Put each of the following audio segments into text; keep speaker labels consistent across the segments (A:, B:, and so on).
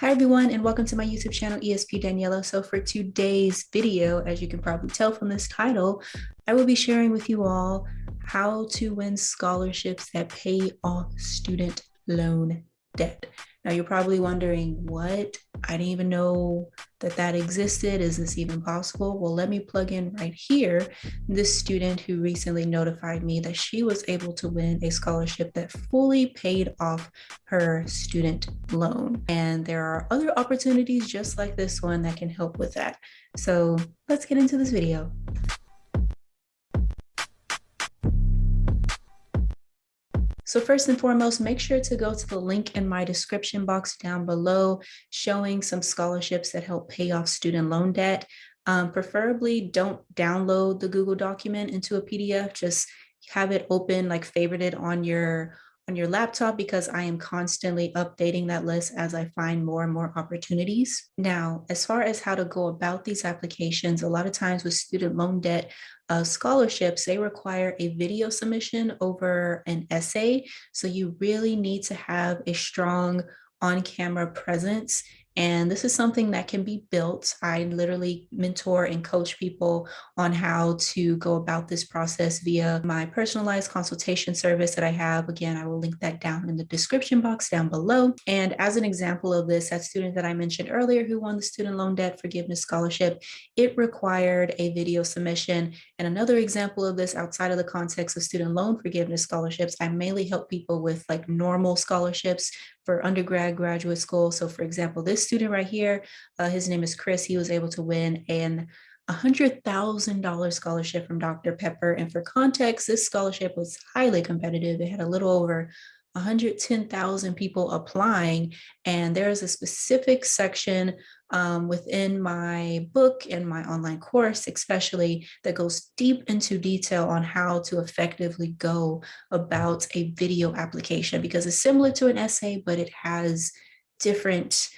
A: Hi everyone and welcome to my YouTube channel ESP Daniela. So for today's video, as you can probably tell from this title, I will be sharing with you all how to win scholarships that pay off student loan debt. Now you're probably wondering what? I didn't even know that that existed. Is this even possible? Well, let me plug in right here this student who recently notified me that she was able to win a scholarship that fully paid off her student loan. And there are other opportunities just like this one that can help with that. So let's get into this video. So first and foremost, make sure to go to the link in my description box down below showing some scholarships that help pay off student loan debt. Um, preferably don't download the Google document into a PDF, just have it open, like favorite it on your on your laptop because I am constantly updating that list as I find more and more opportunities. Now, as far as how to go about these applications, a lot of times with student loan debt uh, scholarships, they require a video submission over an essay. So you really need to have a strong on-camera presence and this is something that can be built. I literally mentor and coach people on how to go about this process via my personalized consultation service that I have. Again, I will link that down in the description box down below. And as an example of this, that student that I mentioned earlier who won the student loan debt forgiveness scholarship, it required a video submission. And another example of this outside of the context of student loan forgiveness scholarships, I mainly help people with like normal scholarships for undergrad graduate school. So for example, this student right here, uh, his name is Chris, he was able to win an $100,000 scholarship from Dr. Pepper. And for context, this scholarship was highly competitive. It had a little over 110,000 people applying. And there's a specific section um, within my book and my online course, especially that goes deep into detail on how to effectively go about a video application because it's similar to an essay, but it has different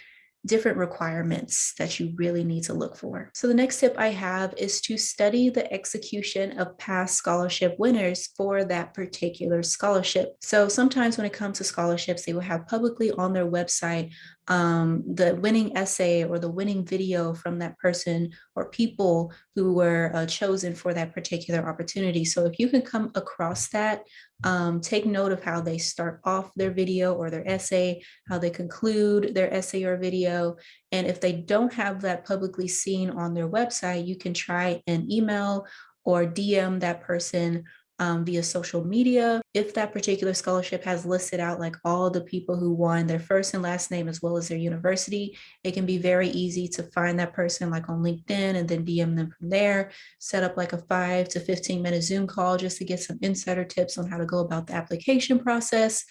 A: different requirements that you really need to look for. So the next tip I have is to study the execution of past scholarship winners for that particular scholarship. So sometimes when it comes to scholarships, they will have publicly on their website um, the winning essay or the winning video from that person or people who were uh, chosen for that particular opportunity. So if you can come across that, um, take note of how they start off their video or their essay, how they conclude their essay or video. And if they don't have that publicly seen on their website, you can try an email or DM that person um, via social media. If that particular scholarship has listed out like all the people who won their first and last name as well as their university, it can be very easy to find that person like on LinkedIn and then DM them from there, set up like a five to 15 minute Zoom call just to get some insider tips on how to go about the application process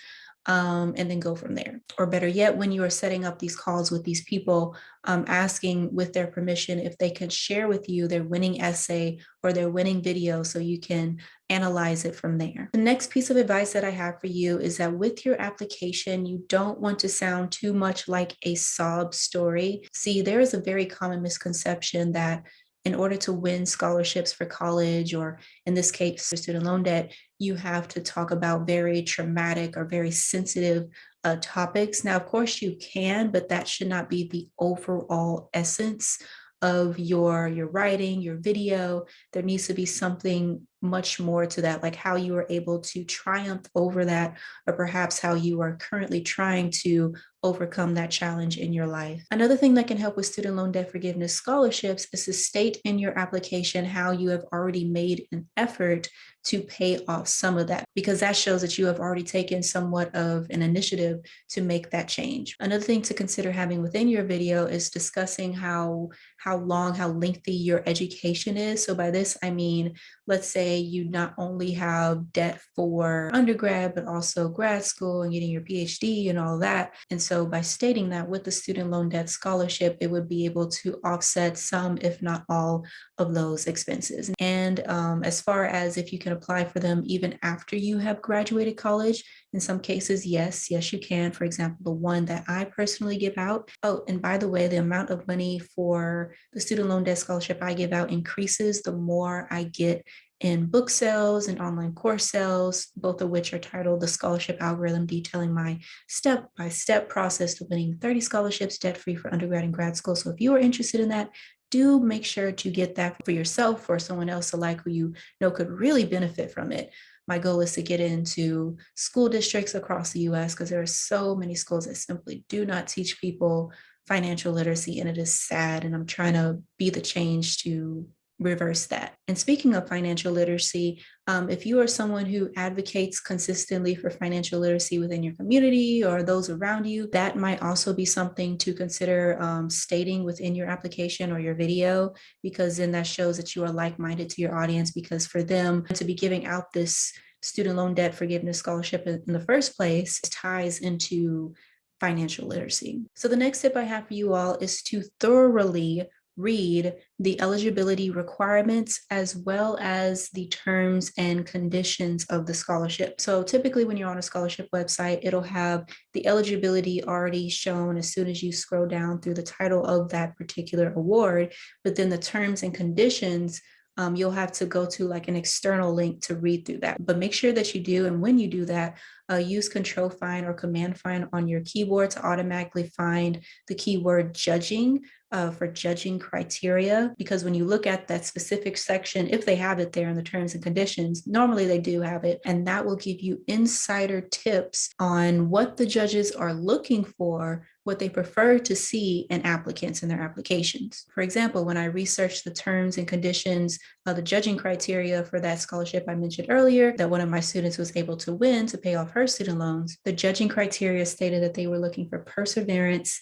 A: um, and then go from there. Or better yet, when you are setting up these calls with these people, um, asking with their permission if they can share with you their winning essay or their winning video so you can analyze it from there. The next piece of advice that I have for you is that with your application, you don't want to sound too much like a sob story. See, there is a very common misconception that in order to win scholarships for college, or in this case, for student loan debt, you have to talk about very traumatic or very sensitive uh, topics. Now, of course you can, but that should not be the overall essence of your your writing your video there needs to be something much more to that like how you were able to triumph over that or perhaps how you are currently trying to overcome that challenge in your life. Another thing that can help with student loan debt forgiveness scholarships is to state in your application how you have already made an effort to pay off some of that because that shows that you have already taken somewhat of an initiative to make that change. Another thing to consider having within your video is discussing how how long, how lengthy your education is. So by this, I mean, let's say you not only have debt for undergrad, but also grad school and getting your PhD and all that. And so by stating that with the student loan debt scholarship, it would be able to offset some, if not all of those expenses. And um, as far as if you can apply for them even after you have graduated college, in some cases, yes, yes, you can. For example, the one that I personally give out. Oh, and by the way, the amount of money for the student loan debt scholarship I give out increases the more I get in book sales and online course sales, both of which are titled The Scholarship Algorithm, detailing my step-by-step process to winning 30 scholarships debt-free for undergrad and grad school. So if you are interested in that, do make sure to get that for yourself or someone else alike who you know could really benefit from it. My goal is to get into school districts across the US because there are so many schools that simply do not teach people financial literacy and it is sad and I'm trying to be the change to reverse that. And speaking of financial literacy, um, if you are someone who advocates consistently for financial literacy within your community or those around you, that might also be something to consider um, stating within your application or your video, because then that shows that you are like-minded to your audience because for them to be giving out this student loan debt forgiveness scholarship in the first place ties into financial literacy. So the next tip I have for you all is to thoroughly read the eligibility requirements as well as the terms and conditions of the scholarship. So typically when you're on a scholarship website, it'll have the eligibility already shown as soon as you scroll down through the title of that particular award, but then the terms and conditions um, you'll have to go to like an external link to read through that. But make sure that you do, and when you do that, uh, use control find or command find on your keyboard to automatically find the keyword judging uh, for judging criteria, because when you look at that specific section, if they have it there in the terms and conditions, normally they do have it, and that will give you insider tips on what the judges are looking for, what they prefer to see in applicants in their applications. For example, when I researched the terms and conditions of the judging criteria for that scholarship I mentioned earlier, that one of my students was able to win to pay off her student loans, the judging criteria stated that they were looking for perseverance,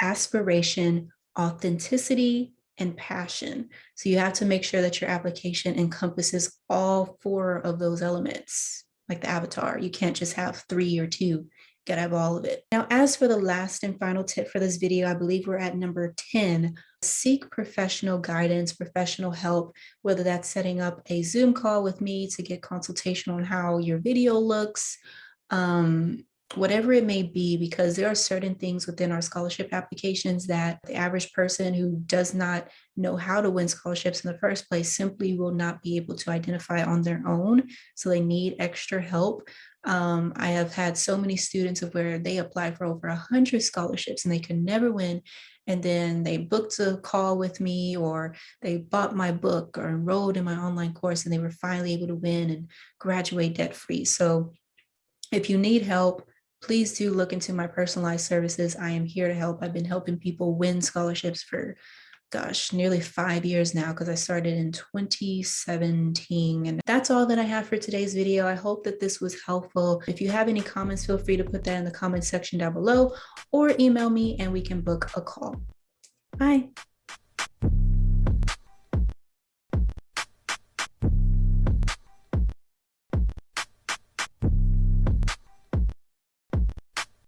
A: aspiration, authenticity, and passion. So you have to make sure that your application encompasses all four of those elements, like the avatar. You can't just have three or two, gotta have all of it. Now, as for the last and final tip for this video, I believe we're at number 10, seek professional guidance, professional help, whether that's setting up a Zoom call with me to get consultation on how your video looks, um, whatever it may be, because there are certain things within our scholarship applications that the average person who does not know how to win scholarships in the first place simply will not be able to identify on their own. So they need extra help. Um, I have had so many students of where they applied for over a hundred scholarships and they could never win. And then they booked a call with me or they bought my book or enrolled in my online course and they were finally able to win and graduate debt free. So if you need help, please do look into my personalized services. I am here to help. I've been helping people win scholarships for, gosh, nearly five years now because I started in 2017. And that's all that I have for today's video. I hope that this was helpful. If you have any comments, feel free to put that in the comment section down below or email me and we can book a call. Bye.